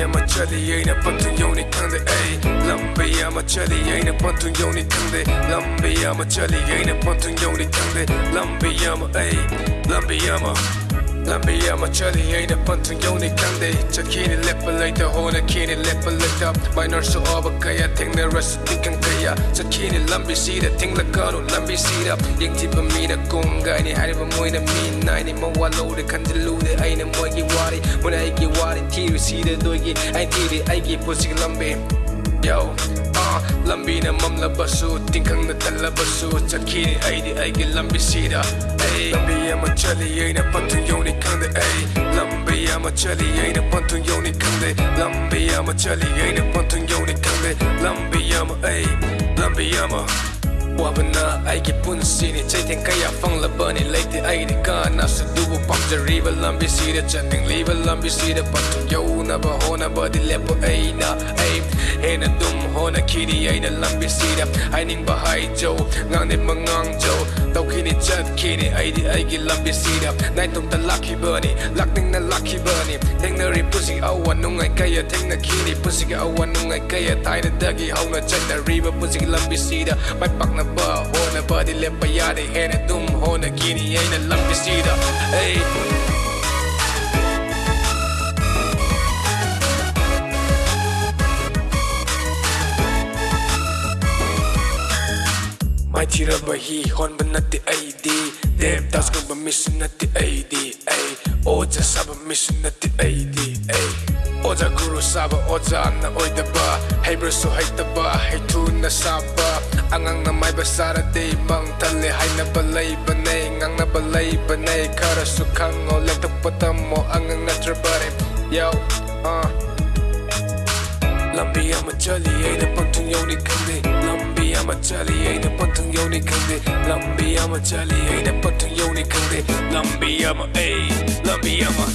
ama chali ain't a pantun yoni kande ay lambi ama chali ain't a pantun yoni kande lambi ama chali ain't a pantun yoni kande lambi ama ay lambi ama Nambiya machari aida pantang yoni kande Chakini lepa laita hona kini lepa laita Minor so oba kaya tengna rasa tikang kaya Chakini lambi sida tingla kanu lambi sida Yengti pa mina gonga ini hariba moina mina Ini mawa lode kanji lude aina moigi wari Muna aiki wari tiru sida doigi Ain tiri aiki pusik lambi Yo, uh, ay di ay gilambi sida Ay, lambi ama chali ay na pantun yoni kande Ay, lambi ama chali ay na pantun yoni kande Lambi ama chali ay na pantun yoni kande Lambi ama ay, lambi ama. Wabana aiki punsini Chaitin kaya fanglabani Laiti aidi ka Nasa dubu pamjariba Lambi sida Chaning liba lambi sida Patun yau na ba hona ba di lepo ay na ꯍꯦꯟꯅ ꯑꯗꯨꯝ ꯍꯣꯠꯅꯈꯤꯅꯤ ꯑꯩꯅ ꯂꯝꯕꯤꯁꯤꯗ ꯍꯥꯏꯅꯤꯡꯕ ꯍꯥꯏꯖꯧ ꯉꯥꯡꯅꯤꯡꯕ ꯉꯥꯡꯖꯧ ꯇꯧꯈꯤꯅꯤ ꯆꯠꯈꯤꯅꯤ ꯑꯩꯗꯤ ꯑꯩꯒꯤ ꯂꯝꯕꯤꯁꯤꯗ ꯅꯥꯏꯇꯣꯝꯇ ꯂꯥꯛꯈꯤꯕꯅꯤ ꯂꯥꯛꯅꯤꯡꯅ ꯂꯥꯛꯈꯤꯕꯅꯤ ꯊꯦꯡꯅꯔꯤ ꯄꯨꯟꯁꯤ ꯑꯋꯥ ꯅꯨꯡꯉꯥꯏ ꯀꯌꯥ ꯊꯦꯡꯅꯈꯤꯅꯤ ꯄꯨꯟꯁꯤꯒꯤ ꯑꯋꯥ ꯅꯨꯡꯉꯥꯏ ꯀꯌꯥ ꯊꯥꯏꯅꯗꯒꯤ ꯍꯧꯅ ꯆꯠꯅꯔꯤꯕ ꯄꯨꯟꯁꯤꯒꯤ ꯂꯝꯕꯤꯁꯤꯗ ꯃꯥꯏ ꯄꯥꯛꯅꯕ ꯍꯣꯠꯅꯕꯗꯤ ꯂꯦꯞꯄ ꯌꯥꯗꯦ ꯍꯦꯟꯅ ꯑꯗꯨꯝ ꯍꯣꯠꯅꯈꯤꯅꯤ ꯑꯩꯅ ꯂꯝꯕꯤꯁꯤꯗ ꯑꯩ ꯄꯤꯔꯕ ꯍꯤ ꯍꯣꯟꯕ ꯅꯠꯇꯦ ꯑꯩꯗꯤ ꯗꯦꯝ ꯇꯥꯁ ꯉꯝꯕ ꯃꯤꯁꯨ ꯅꯠꯇꯦ ꯑꯩꯗꯤ ꯑꯩ ꯑꯣꯖꯥ ꯁꯥꯕ ꯃꯤꯁꯨ ꯅꯠꯇꯦ ꯑꯩꯗꯤ ꯑꯩ ꯑꯣꯖꯥ ꯒꯨꯔꯨ ꯁꯥꯕ ꯑꯣꯖꯥꯅ ꯑꯣꯏꯗꯕ ꯍꯩꯕ꯭ꯔꯁꯨ ꯍꯩꯇꯕ ꯍꯩꯊꯨꯅ ꯁꯥꯕ ꯑꯉꯥꯡꯅ ꯃꯥꯏꯕ ꯁꯥꯔꯗꯤ ꯃꯪ ꯊꯜꯂꯦ ꯍꯥꯏꯅꯕ ꯂꯩꯕꯅꯦ ꯉꯥꯡꯅꯕ ꯂꯩꯕꯅꯦ ꯈꯔꯁꯨ ꯈꯪꯉꯣ ꯂꯦꯡꯊꯣꯛꯄ ꯇꯝꯃꯣ ꯑꯉꯥꯡ ꯅꯠꯇ꯭ꯔꯕꯅꯦ ꯌꯥꯎ ꯑꯥ ꯂꯝꯕꯤ ꯑꯃ ꯆꯠꯂꯤ ꯑꯩꯅ ꯄꯪꯊꯨꯡ ꯌꯧꯅꯤ ꯈꯪꯗꯦ ꯂꯝꯕꯤ ꯑꯃ ꯆꯠꯂꯤ ꯑꯩꯅ ꯄꯪꯊꯨꯡ ꯌꯧꯅꯤ ꯈꯪꯗꯦ ꯂꯝꯕꯤ ꯑꯃ ꯆꯠꯂꯤ ꯑꯩꯅ ꯄꯪꯊꯨꯡ ꯌꯧꯅꯤ ꯈꯪꯗꯦ ꯂꯝꯕꯤ ꯑꯃ ꯑꯩ ꯂꯝꯕꯤ ꯑꯃ